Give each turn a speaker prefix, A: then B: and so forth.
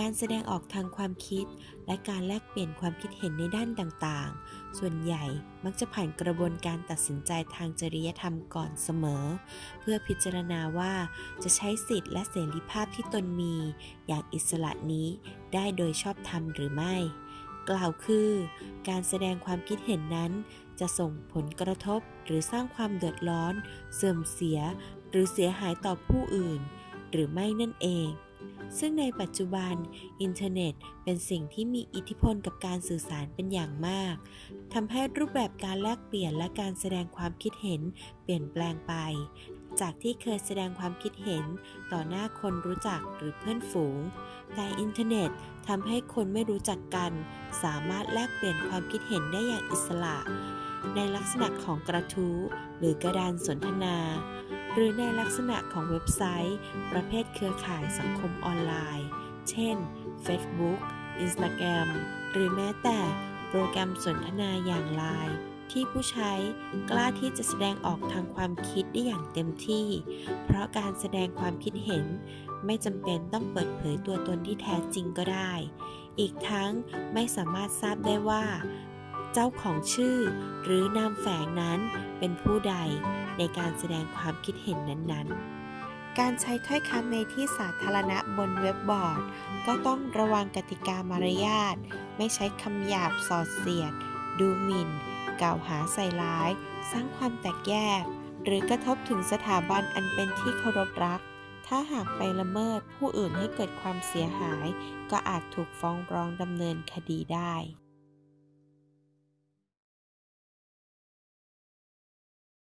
A: การแสดงออกทางความคิด และการแลกเปลี่ยนความคิดเห็นในด้านต่างๆ ส่วนใหญ่มักจะผ่านกระบวนการตัดสินใจทางจริยธรรมก่อนเสมอ เพื่อพิจารณาว่าจะใช้สิทธิและเสรีภาพที่ตนมี อย่างอิสระนี้ได้โดยชอบธรรมหรือไม่ กล่าวคือ การแสดงความคิดเห็นนั้น จะส่งผลกระทบหรือสร้างความเดือดร้อน เสื่อมเสีย หรือเสียหายต่อผู้อื่น หรือไม่นั่นเอง ซึ่งในปัจจุบัน อินเทอร์เน็ตเป็นสิ่งที่มีอิทธิพลกับการสื่อสารเป็นอย่างมากทำให้รูปแบบการแลกเปลี่ยนและการแสดงความคิดเห็นเปลี่ยนแปลงไป จากที่เคยแสดงความคิดเห็นต่อหน้าคนรู้จักหรือเพื่อนฝูง แต่อินเทอร์เน็ตทำให้คนไม่รู้จักกัน สามารถแลกเปลี่ยนความคิดเห็นได้อย่างอิสระ ในลักษณะของกระทู้หรือกระดานสนทนา หรือในลักษณะของเว็บไซต์ ประเภทเครือข่ายสังคมออนไลน์ เช่น Facebook Instagram หรือแม้แต่โปรแกรมสนทนาอย่าง Line ที่ผู้ใช้กล้าที่จะแสดงออกทางความคิดได้อย่างเต็มที่ เพราะการแสดงความคิดเห็นไม่จำเป็นต้องเปิดเผยตัวตนที่แท้จริงก็ได้ อีกทั้งไม่สามารถทราบได้ว่า เจ้าของชื่อ หรือนามแฝงนั้นเป็นผู้ใดในการแสดงความคิดเห็นนั้นๆการใช้ถ้อยคำในที่สาธารณะบนเว็บบอร์ด ก็ต้องระวังกติกามารยาท ไม่ใช้คำหยาบสอดเสียด ดูหมิ่น กล่าวหาใส่ร้าย สร้างความแตกแยก หรือกระทบถึงสถาบันอันเป็นที่เคารพรัก ถ้าหากไปละเมิดผู้อื่นให้เกิดความเสียหาย ก็อาจถูกฟ้องร้องดำเนินคดีได้